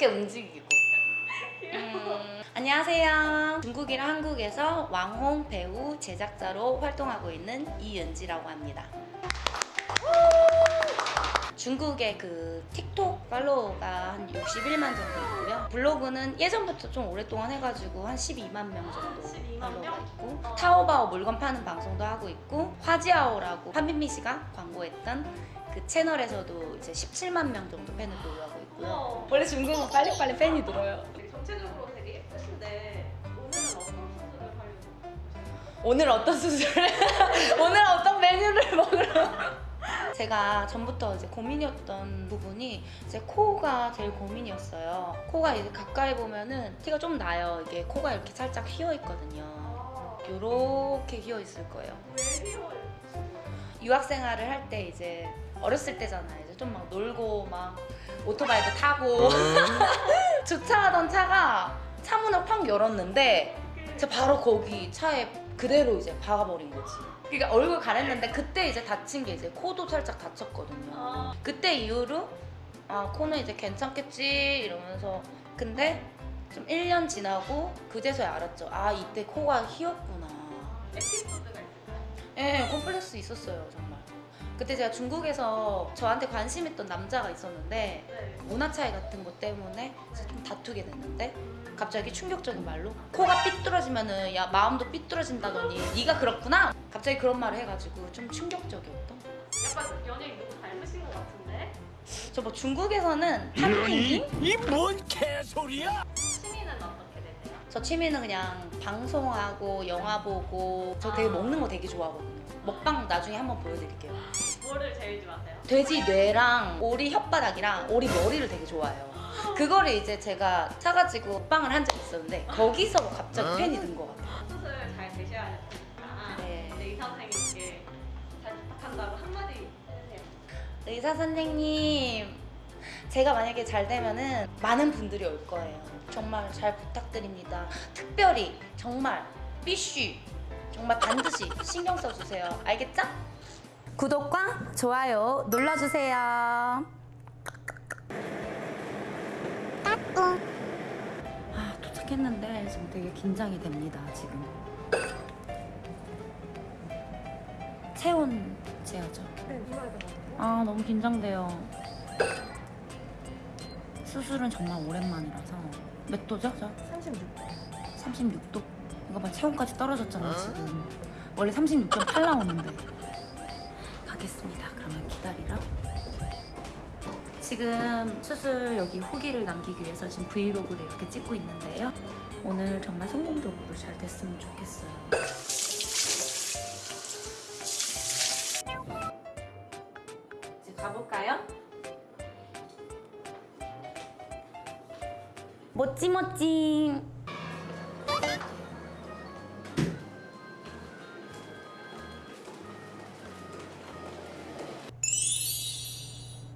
이렇게 움직이고. 음, 안녕하세요. 중국이랑 한국에서 왕홍 배우 제작자로 활동하고 있는 이은지라고 합니다. 중국의 그 틱톡 팔로워가 한 61만 정도 있고요. 블로그는 예전부터 좀 오랫동안 해가지고 한 12만 명 정도 12만 팔로워가 명? 있고 타오바오 물건 파는 방송도 하고 있고 화지아오라고 판빈미 씨가 광고했던 그 채널에서도 이제 17만 명 정도 팬을 보유하고 있고요. 우와. 원래 중국은 빨리빨리 팬이 늘어요. 전체적으로 되게 예쁘신데 오늘은 어떤 수술을 하려고? 오늘 어떤 수술을 오늘 어떤 메뉴를 먹으러 제가 전부터 이제 고민이었던 부분이 제 코가 제일 고민이었어요. 코가 이제 가까이 보면은 티가 좀 나요. 이게 코가 이렇게 살짝 휘어 있거든요. 아, 이렇게 휘어 있을 거예요. 왜 휘어요? 유학 생활을 할 때 이제 어렸을 때잖아요. 이제 좀 막 놀고 막 오토바이도 타고 주차하던 차가 차 문을 팍 열었는데 제가 바로 거기 차에 그대로 이제 박아버린 거지. 그러니까 얼굴 가렸는데 그때 이제 다친 게 이제 코도 살짝 다쳤거든요. 아, 그때 이후로 아 코는 이제 괜찮겠지 이러면서 근데 좀 1년 지나고 그제서야 알았죠. 아 이때 코가 휘었구나. 에피소드가? 예, 콤플렉스 있었어요, 정말. 그때 제가 중국에서 저한테 관심 있던 남자가 있었는데 네. 문화 차이 같은 것 때문에 좀 다투게 됐는데 갑자기 충격적인 말로 코가 삐뚤어지면은 야 마음도 삐뚤어진다더니 네가 그렇구나 갑자기 그런 말을 해가지고 좀 충격적이었던 약간 연예인 누구 닮으신 것 같은데? 저 뭐 중국에서는 한민님? 이뭔 개소리야? 저 취미는 그냥 방송하고 영화 보고 저 되게 아. 먹는 거 되게 좋아하거든요 먹방 나중에 한번 보여드릴게요 뭐를 제일 좋아하세요? 돼지 뇌랑 오리 혓바닥이랑 오리 머리를 되게 좋아해요. 그거를 이제 제가 사가지고 빵을 한 적이 있었는데 거기서 갑자기 팬이 든 것 같아요. 수술 잘 되셔야 되니까 네. 네. 의사 선생님께 잘 부탁한다고 한마디 해주세요. 의사 선생님, 제가 만약에 잘 되면은 많은 분들이 올 거예요. 정말 잘 부탁드립니다. 특별히 정말 삐쉬 정말 반드시 신경 써주세요. 알겠죠? 구독과 좋아요 눌러주세요. 아 도착했는데 지금 되게 긴장이 됩니다 지금 체온 재야죠 네, 아 너무 긴장돼요 수술은 정말 오랜만이라서. 몇 도죠? 저? 36. 36도. 이거 봐 체온까지 떨어졌잖아요 지금. 원래 36.8 나오는데. 가겠습니다. 그러면 기다리라. 지금 수술 여기 후기를 남기기 위해서 지금 브이로그를 이렇게 찍고 있는데요. 오늘 정말 성공적으로 잘 됐으면 좋겠어요. 이제 가볼까요? 멋지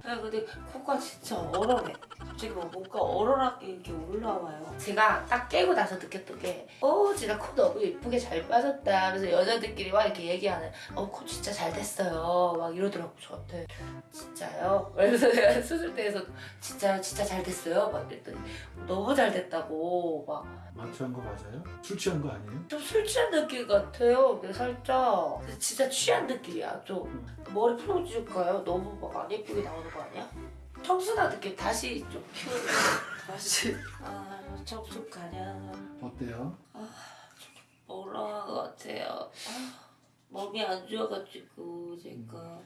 야 근데 코가 진짜 얼얼해 갑자기 막 뭔가 얼얼하게 이렇게 올라와요 제가 딱 깨고 나서 느꼈던 게어 진짜 코 너무 예쁘게 잘 빠졌다 그래서 여자들끼리 막 이렇게 얘기하는 어 코 진짜 잘 됐어요 막 이러더라고 저한테 진짜요? 그래서 내가 수술대에서 진짜요? 진짜 잘 됐어요? 막 이랬더니 너무 잘 됐다고 막 마취한 거 맞아요? 술 취한 거 아니에요? 좀 술 취한 느낌 같아요. 이게 살짝 근데 진짜 취한 느낌이야. 좀 머리 풀어줄까요? 너무 막 안 예쁘게 나오는 거 아니야? 청순한 느낌 다시 좀 피우고 다시 아 청순 가냐 어때요? 올라간 것 같아요. 아, 몸이 안 좋아가지고 제가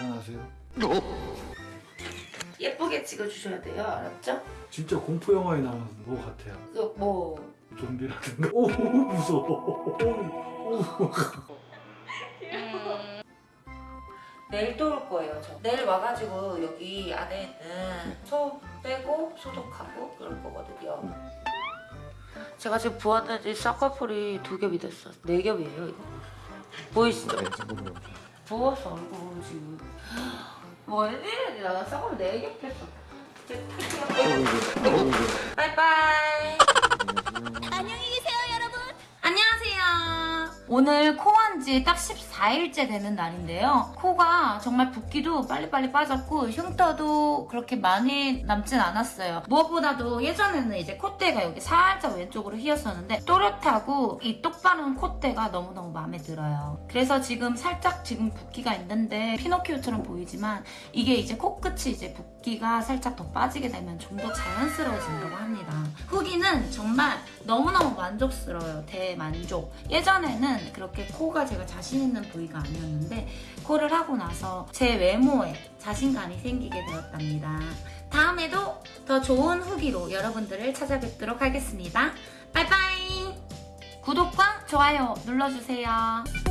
일어나세요. 예쁘게 찍어주셔야 돼요. 알았죠? 진짜 공포 영화에 나오는 거 같아요. 그 뭐 좀비라든가. 오 무서워. 오, 오. 내일 또 올 거예요, 저. 내일 와가지고 여기 안에 있는 소 빼고 소독하고 그럴 거거든요. 제가 지금 부었는지 쌍꺼풀이 두 겹이 됐어. 네 겹이에요, 이거. 보이시죠? 부었어, 얼굴 지금. 뭐, 웬일이야. 나 쌍꺼풀 네 겹 했어. 이제 탈게요. 빠이빠이. 안녕히 계세요, 여러분. 안녕하세요. 오늘 코 한 지 딱14 4일째 되는 날인데요. 코가 정말 붓기도 빨리빨리 빠졌고 흉터도 그렇게 많이 남진 않았어요. 무엇보다도 예전에는 이제 콧대가 여기 살짝 왼쪽으로 휘었었는데 또렷하고 이 똑바른 콧대가 너무너무 마음에 들어요. 그래서 지금 살짝 지금 붓기가 있는데 피노키오처럼 보이지만 이게 이제 코끝이 이제 붓기가 살짝 더 빠지게 되면 좀 더 자연스러워진다고 합니다. 후기는 정말 너무너무 만족스러워요. 대만족. 예전에는 그렇게 코가 제가 자신 있는 부위가 아니었는데 코를 하고 나서 제 외모에 자신감이 생기게 되었답니다. 다음에도 더 좋은 후기로 여러분들을 찾아뵙도록 하겠습니다. 바이바이! 구독과 좋아요 눌러주세요.